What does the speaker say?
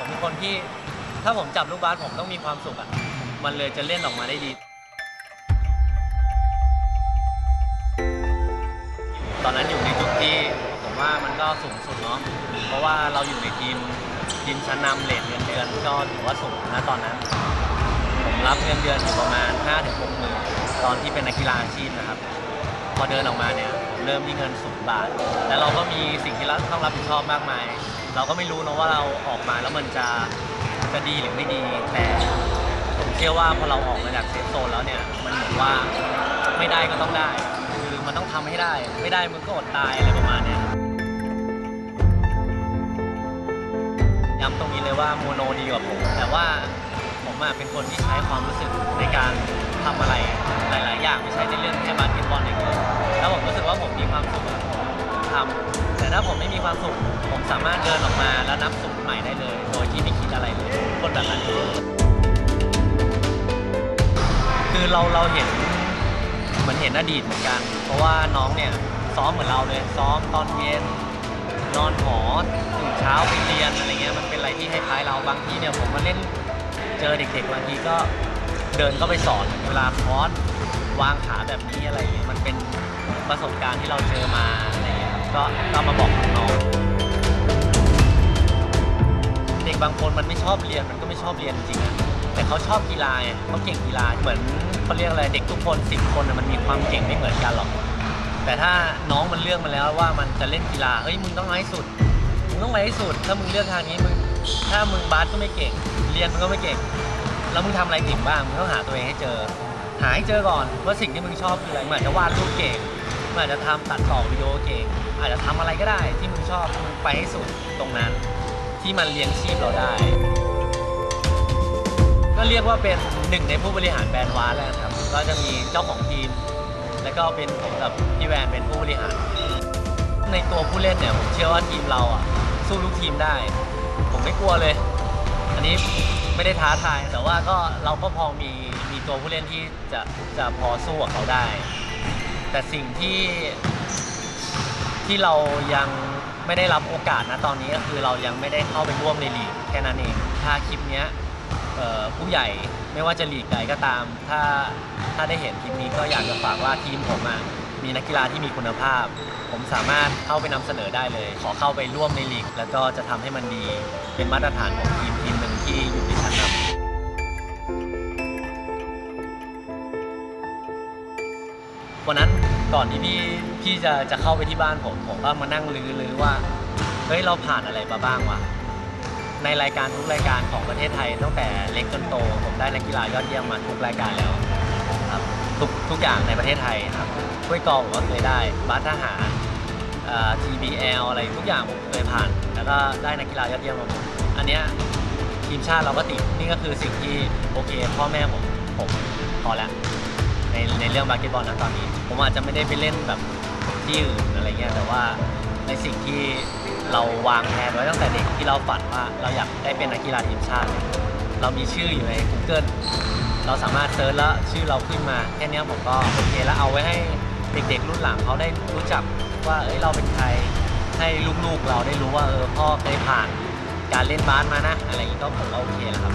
ผมเป็นคนที่ถ้าผมจับลูกบาสผมต้องมีความสุขอะ มันเลยจะเล่นออกมาได้ดี ตอนนั้นอยู่ในจุดที่ผมว่ามันก็สูงสุดเนาะ เพราะว่าเราอยู่ในทีมทีมชั้นนำเลทเงินเดือนก็ถือว่าสูงนะตอนนั้น ผมรับเงินเดือนอยู่ประมาณ5ถึง6หมื่นตอนที่เป็นนักกีฬาอาชีพนะครับ พอเดินออกมาเนี่ยเริ่มที่เงินศูนย์บาท แล้วเราก็มีสิ่งที่เราต้องรับผิดชอบมากมาย เราก็ไม่รู้นะว่าเราออกมาแล้วมันจะจะดีหรือไม่ดี แต่ผมเชื่อว่าพอเราออกมาจากเซฟโซนแล้วเนี่ยมันเหมือนว่าไม่ได้ก็ต้องได้ คือมันต้องทำให้ได้ ไม่ได้มึงก็อดตายอะไรประมาณเนี้ยย้ำตรงนี้เลยว่าโมโนดีกว่าผม แต่ว่าผมอะเป็นคนที่ใช้ความรู้สึกในการทำอะไรหลาย ๆ อย่างไม่ใช่ใน แต่ถ้าผมไม่มีความสุข ผมสามารถเดินออกมาแล้วนับสุขใหม่ได้เลย โดยที่ไม่คิดอะไรเลย คนแบบนั้นคือเราเราเห็นเหมือนเห็นอดีตเหมือนกัน เพราะว่าน้องเนี่ยซ้อมเหมือนเราเลย ซ้อมตอนเย็นนอนหอตื่นเช้าไปเรียนอะไรเงี้ยมันเป็นอะไรที่คล้ายๆเราบางทีเนี่ยผมมาเล่นเจอเด็กๆบางทีก็เดินเข้าไปสอนเวลาคอร์สวางขาแบบนี้อะไรเงี้ยมันเป็นประสบการณ์ที่เราเจอมาอะไร ก็ก็มาบอกน้องเด็กบางคนมันไม่ชอบเรียนมันก็ไม่ชอบเรียนจริงแต่เขาชอบกีฬาไงเขาเก่งกีฬาเหมือนเขาเรียกอะไรเด็กทุกคนสิบคนมันมีความเก่งไม่เหมือนกันหรอก แต่ถ้าน้องมันเลือกมาแล้วว่ามันจะเล่นกีฬาเฮ้ยมึงต้องเอาให้สุดมึงต้องไปให้สุด ถ้ามึงเลือกทางนี้มึงถ้ามึงบาสก็ไม่เก่ง เรียนมึงก็ไม่เก่งแล้วมึงทำอะไรเก่งบ้างมึงต้องหาตัวเองให้เจอ หาให้เจอก่อนว่าสิ่งที่มึงชอบคืออะไรเหมึงอาจจะวาดรูปเก่ง มึงอาจจะทำตัดต่อวิดีโอเก่งอาจจะทำอะไรก็ได้ที่มึงชอบมึงไปให้สุดตรงนั้น ที่มันเลี้ยงชีพเราได้ ก็เรียกว่าเป็นหนึ่งในผู้บริหารแบรนด์วาสแล้วครับก็จะมีเจ้าของทีม แล้วก็เป็นผมกับพี่แวนเป็นผู้บริหาร ในตัวผู้เล่นเนี่ยผมเชื่อว่าทีมเราอะสู้ทุกทีมได้ ผมไม่กลัวเลย อันนี้ไม่ได้ท้าทายแต่ว่าก็เราก็พอมีมีตัวผู้เล่นที่จะจะพอสู้กับเขาได้ แต่สิ่งที่ที่เรายังไม่ได้รับโอกาสนะตอนนี้ก็คือเรายังไม่ได้เข้าไปร่วมในลีกแค่นั้นเอง ถ้าคลิปเนี้ยผู้ใหญ่ไม่ว่าจะลีกใดก็ตาม ถ้าถ้าได้เห็นคลิปนี้ก็อยากจะฝากว่าทีมผมอะมีนักกีฬาที่มีคุณภาพ ผมสามารถเข้าไปนำเสนอได้เลย ขอเข้าไปร่วมในลีก แล้วก็จะทำให้มันดีเป็นมาตรฐานของทีมทีมหนึ่งที่อยู่ในชั้นนำ วันนั้นก่อนที่พี่พี่จะจะเข้าไปที่บ้านผมผมก็มานั่งลือลือว่าเฮ้ยเราผ่านอะไรมาบ้างวะในรายการทุกรายการของประเทศไทยตั้งแต่เล็กจนโต ผมได้นักกีฬายอดเยี่ยมมาทุกรายการแล้วครับทุกทุกอย่างในประเทศไทยครับถ้วยกอล์ฟผมก็เคยได้บาสทหารเอ่อ TBL อะไรทุกอย่างผมเคยผ่าน แล้วก็ได้นักกีฬายอดเยี่ยมมาหมดอันเนี้ยทีมชาติเราก็ติดนี่ก็คือสิ่งที่โอเคพ่อแม่ผมผมพอแล้ว ในในเรื่องบาสเกตบอลนะตอนนี้ ผมอาจจะไม่ได้ไปเล่นแบบที่อื่นอะไรเงี้ยแต่ว่าในสิ่งที่เราวางแผนไว้ตั้งแต่เด็กที่เราฝันว่าเราอยากได้เป็นนักกีฬาทีมชาติ เรามีชื่ออยู่ใน Google เราสามารถเซิร์ชแล้วชื่อเราขึ้นมาแค่นี้ผมก็โอเคแล้วเอาไว้ให้เด็กๆรุ่นหลังเขาได้รู้จักว่าเอ้ยเราเป็นใครให้ลูกๆเราได้รู้ว่าเออพ่อเคยผ่านการเล่นบาสมานะ อะไรอย่างงี้ก็ผมโอเคแล้วครับ